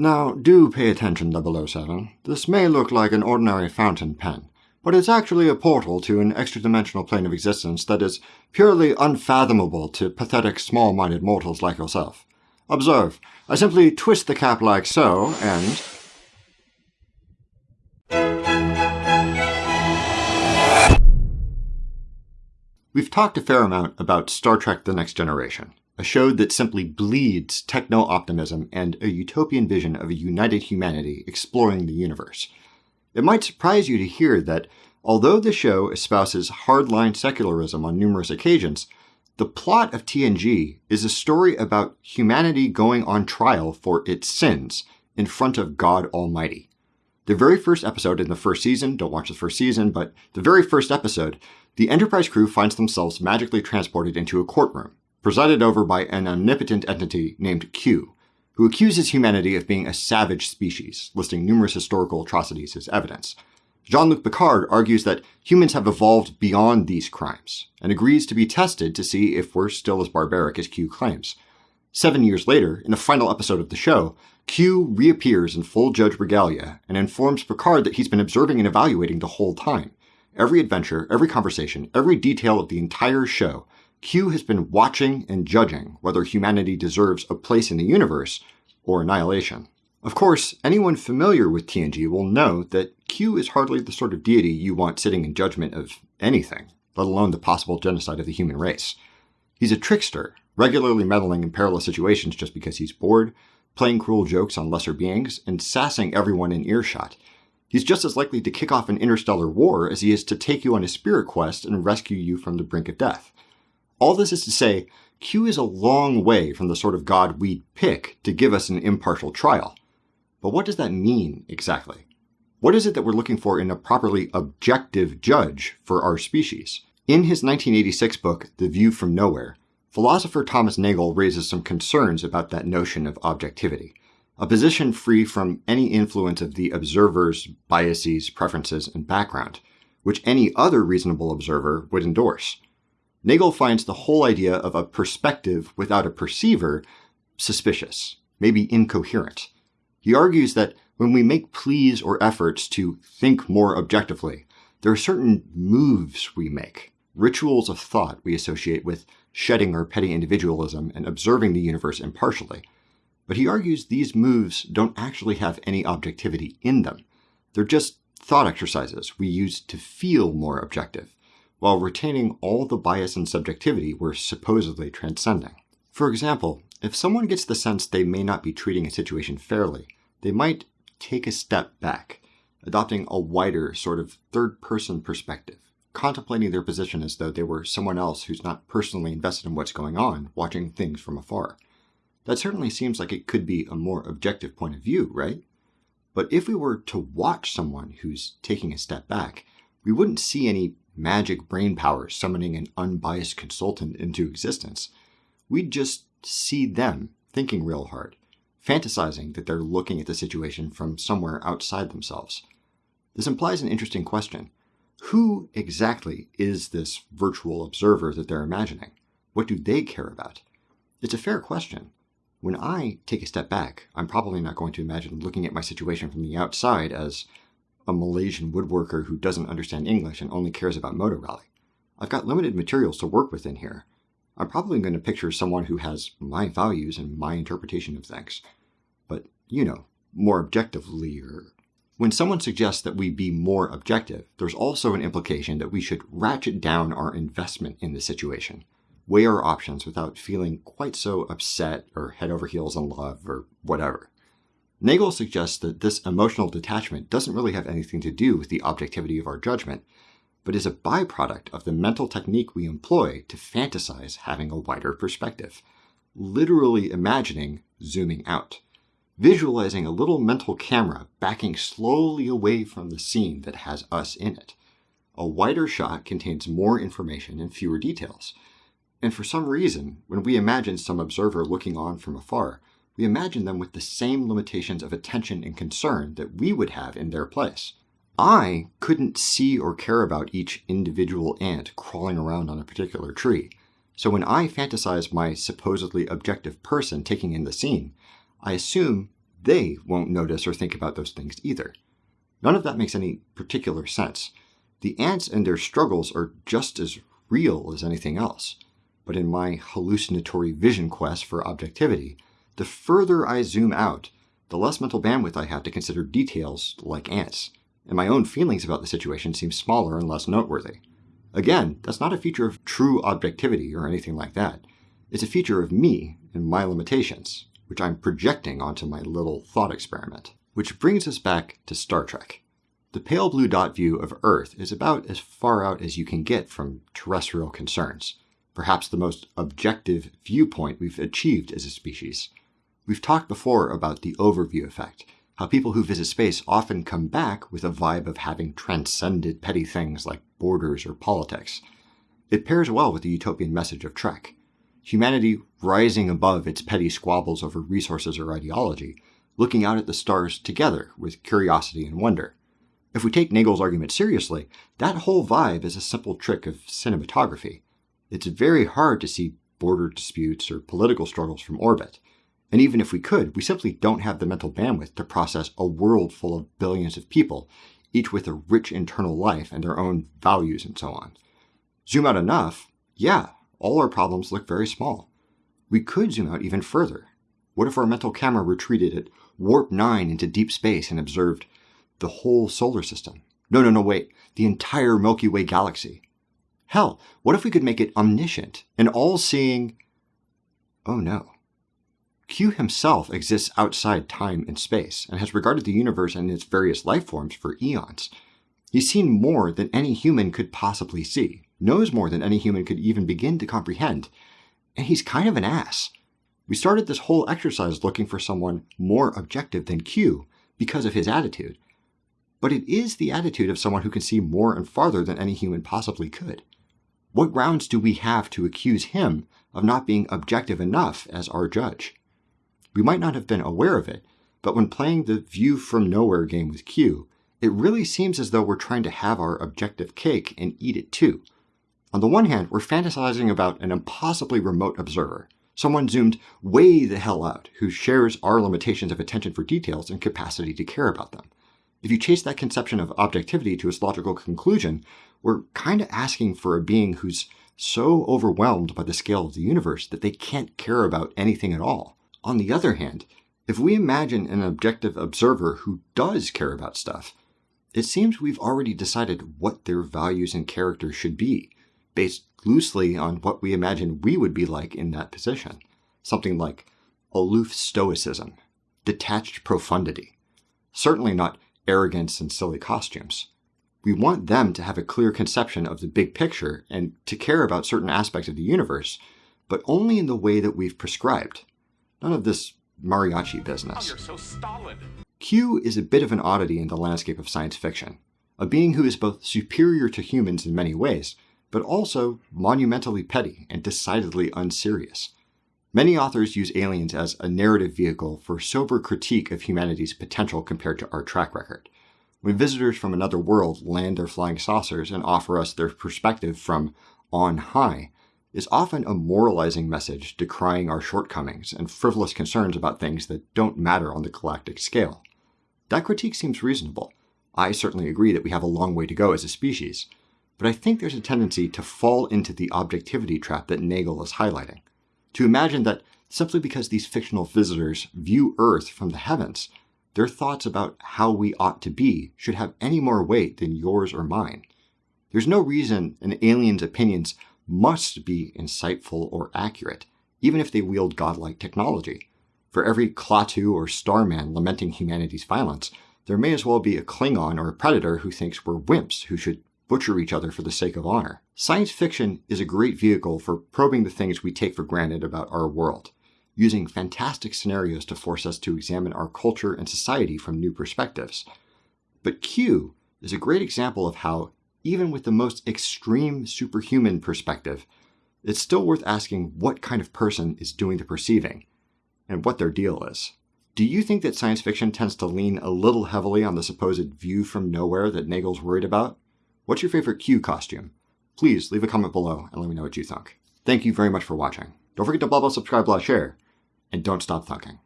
Now, do pay attention, 007. This may look like an ordinary fountain pen, but it's actually a portal to an extra-dimensional plane of existence that is purely unfathomable to pathetic, small-minded mortals like yourself. Observe, I simply twist the cap like so, and... We've talked a fair amount about Star Trek The Next Generation, a show that simply bleeds techno optimism and a utopian vision of a united humanity exploring the universe. It might surprise you to hear that although the show espouses hardline secularism on numerous occasions, the plot of TNG is a story about humanity going on trial for its sins in front of God Almighty. The very first episode in the first season, don't watch the first season, but the very first episode the Enterprise crew finds themselves magically transported into a courtroom, presided over by an omnipotent entity named Q, who accuses humanity of being a savage species, listing numerous historical atrocities as evidence. Jean Luc Picard argues that humans have evolved beyond these crimes, and agrees to be tested to see if we're still as barbaric as Q claims. Seven years later, in the final episode of the show, Q reappears in full Judge regalia and informs Picard that he's been observing and evaluating the whole time, Every adventure, every conversation, every detail of the entire show, Q has been watching and judging whether humanity deserves a place in the universe or annihilation. Of course, anyone familiar with TNG will know that Q is hardly the sort of deity you want sitting in judgment of anything, let alone the possible genocide of the human race. He's a trickster, regularly meddling in perilous situations just because he's bored, playing cruel jokes on lesser beings, and sassing everyone in earshot, He's just as likely to kick off an interstellar war as he is to take you on a spirit quest and rescue you from the brink of death. All this is to say, Q is a long way from the sort of god we'd pick to give us an impartial trial. But what does that mean exactly? What is it that we're looking for in a properly objective judge for our species? In his 1986 book, The View from Nowhere, philosopher Thomas Nagel raises some concerns about that notion of objectivity a position free from any influence of the observer's biases, preferences, and background, which any other reasonable observer would endorse. Nagel finds the whole idea of a perspective without a perceiver suspicious, maybe incoherent. He argues that when we make pleas or efforts to think more objectively, there are certain moves we make, rituals of thought we associate with shedding our petty individualism and observing the universe impartially but he argues these moves don't actually have any objectivity in them. They're just thought exercises we use to feel more objective, while retaining all the bias and subjectivity we're supposedly transcending. For example, if someone gets the sense they may not be treating a situation fairly, they might take a step back, adopting a wider, sort of third person perspective, contemplating their position as though they were someone else who's not personally invested in what's going on, watching things from afar. That certainly seems like it could be a more objective point of view, right? But if we were to watch someone who's taking a step back, we wouldn't see any magic brain power summoning an unbiased consultant into existence. We'd just see them thinking real hard, fantasizing that they're looking at the situation from somewhere outside themselves. This implies an interesting question. Who exactly is this virtual observer that they're imagining? What do they care about? It's a fair question, when I take a step back, I'm probably not going to imagine looking at my situation from the outside as a Malaysian woodworker who doesn't understand English and only cares about Motor Rally. I've got limited materials to work with in here. I'm probably going to picture someone who has my values and my interpretation of things. But, you know, more objectively or when someone suggests that we be more objective, there's also an implication that we should ratchet down our investment in the situation weigh our options without feeling quite so upset or head over heels in love or whatever. Nagel suggests that this emotional detachment doesn't really have anything to do with the objectivity of our judgment, but is a byproduct of the mental technique we employ to fantasize having a wider perspective, literally imagining zooming out, visualizing a little mental camera backing slowly away from the scene that has us in it. A wider shot contains more information and fewer details, and for some reason, when we imagine some observer looking on from afar, we imagine them with the same limitations of attention and concern that we would have in their place. I couldn't see or care about each individual ant crawling around on a particular tree, so when I fantasize my supposedly objective person taking in the scene, I assume they won't notice or think about those things either. None of that makes any particular sense. The ants and their struggles are just as real as anything else. But in my hallucinatory vision quest for objectivity, the further I zoom out, the less mental bandwidth I have to consider details like ants, and my own feelings about the situation seem smaller and less noteworthy. Again, that's not a feature of true objectivity or anything like that. It's a feature of me and my limitations, which I'm projecting onto my little thought experiment. Which brings us back to Star Trek. The pale blue dot view of Earth is about as far out as you can get from terrestrial concerns, perhaps the most objective viewpoint we've achieved as a species. We've talked before about the overview effect, how people who visit space often come back with a vibe of having transcended petty things like borders or politics. It pairs well with the utopian message of Trek. Humanity rising above its petty squabbles over resources or ideology, looking out at the stars together with curiosity and wonder. If we take Nagel's argument seriously, that whole vibe is a simple trick of cinematography. It's very hard to see border disputes or political struggles from orbit. And even if we could, we simply don't have the mental bandwidth to process a world full of billions of people, each with a rich internal life and their own values and so on. Zoom out enough, yeah, all our problems look very small. We could zoom out even further. What if our mental camera retreated at warp 9 into deep space and observed the whole solar system. No, no, no, wait. The entire Milky Way galaxy. Hell, what if we could make it omniscient and all seeing? Oh no. Q himself exists outside time and space and has regarded the universe and its various life forms for eons. He's seen more than any human could possibly see, knows more than any human could even begin to comprehend, and he's kind of an ass. We started this whole exercise looking for someone more objective than Q because of his attitude, but it is the attitude of someone who can see more and farther than any human possibly could. What grounds do we have to accuse him of not being objective enough as our judge? We might not have been aware of it, but when playing the view from nowhere game with Q, it really seems as though we're trying to have our objective cake and eat it too. On the one hand, we're fantasizing about an impossibly remote observer, someone zoomed way the hell out who shares our limitations of attention for details and capacity to care about them. If you chase that conception of objectivity to its logical conclusion, we're kind of asking for a being who's so overwhelmed by the scale of the universe that they can't care about anything at all. On the other hand, if we imagine an objective observer who does care about stuff, it seems we've already decided what their values and character should be, based loosely on what we imagine we would be like in that position. Something like aloof stoicism, detached profundity. Certainly not arrogance and silly costumes. We want them to have a clear conception of the big picture and to care about certain aspects of the universe, but only in the way that we've prescribed. None of this mariachi business. Oh, so Q is a bit of an oddity in the landscape of science fiction, a being who is both superior to humans in many ways, but also monumentally petty and decidedly unserious. Many authors use aliens as a narrative vehicle for sober critique of humanity's potential compared to our track record. When visitors from another world land their flying saucers and offer us their perspective from on high, is often a moralizing message decrying our shortcomings and frivolous concerns about things that don't matter on the galactic scale. That critique seems reasonable. I certainly agree that we have a long way to go as a species, but I think there's a tendency to fall into the objectivity trap that Nagel is highlighting to imagine that simply because these fictional visitors view Earth from the heavens, their thoughts about how we ought to be should have any more weight than yours or mine. There's no reason an alien's opinions must be insightful or accurate, even if they wield godlike technology. For every Klaatu or Starman lamenting humanity's violence, there may as well be a Klingon or a Predator who thinks we're wimps who should butcher each other for the sake of honor. Science fiction is a great vehicle for probing the things we take for granted about our world, using fantastic scenarios to force us to examine our culture and society from new perspectives. But Q is a great example of how, even with the most extreme superhuman perspective, it's still worth asking what kind of person is doing the perceiving and what their deal is. Do you think that science fiction tends to lean a little heavily on the supposed view from nowhere that Nagel's worried about? What's your favorite Q costume? Please leave a comment below and let me know what you think. Thank you very much for watching. Don't forget to blah blah subscribe blah share, and don't stop thunking.